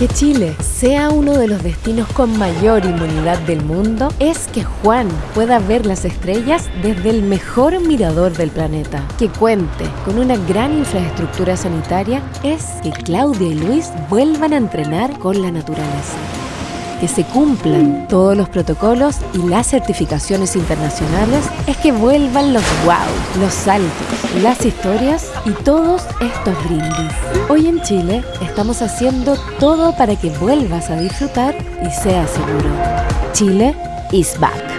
Que Chile sea uno de los destinos con mayor inmunidad del mundo es que Juan pueda ver las estrellas desde el mejor mirador del planeta. Que cuente con una gran infraestructura sanitaria es que Claudia y Luis vuelvan a entrenar con la naturaleza que se cumplan todos los protocolos y las certificaciones internacionales es que vuelvan los wow, los saltos, las historias y todos estos brindis. Hoy en Chile estamos haciendo todo para que vuelvas a disfrutar y sea seguro. Chile is back.